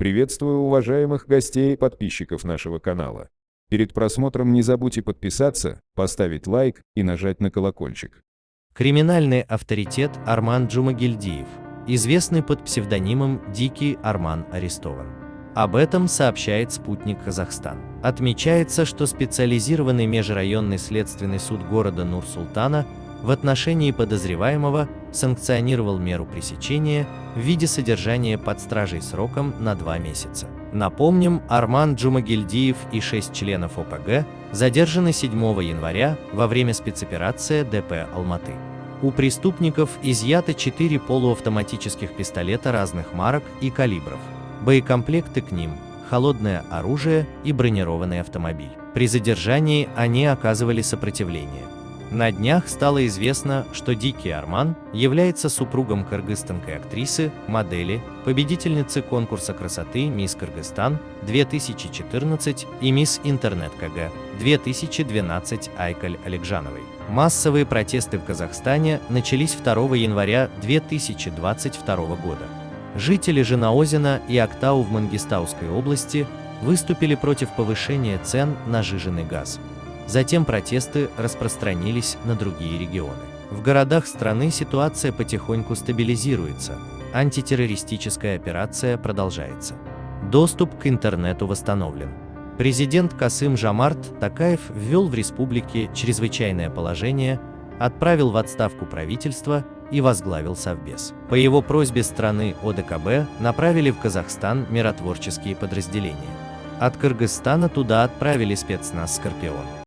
Приветствую уважаемых гостей и подписчиков нашего канала. Перед просмотром не забудьте подписаться, поставить лайк и нажать на колокольчик. Криминальный авторитет Арман Джумагильдиев, известный под псевдонимом Дикий Арман, арестован. Об этом сообщает спутник Казахстан. Отмечается, что специализированный межрайонный следственный суд города Нур-Султана в отношении подозреваемого санкционировал меру пресечения в виде содержания под стражей сроком на два месяца. Напомним, Арман Джумагильдиев и шесть членов ОПГ задержаны 7 января во время спецоперации ДП «Алматы». У преступников изъято 4 полуавтоматических пистолета разных марок и калибров, боекомплекты к ним, холодное оружие и бронированный автомобиль. При задержании они оказывали сопротивление. На днях стало известно, что Дикий Арман является супругом кыргызстанской актрисы, модели, победительницы конкурса красоты «Мисс Кыргызстан» 2014 и «Мисс Интернет КГ» 2012 Айкаль Аликжановой. Массовые протесты в Казахстане начались 2 января 2022 года. Жители Женаозина и Актау в Мангистауской области выступили против повышения цен на жиженый газ. Затем протесты распространились на другие регионы. В городах страны ситуация потихоньку стабилизируется, антитеррористическая операция продолжается. Доступ к интернету восстановлен. Президент Касым Жамарт Такаев ввел в республике чрезвычайное положение, отправил в отставку правительство и возглавил Совбез. По его просьбе страны ОДКБ направили в Казахстан миротворческие подразделения. От Кыргызстана туда отправили спецназ «Скорпион».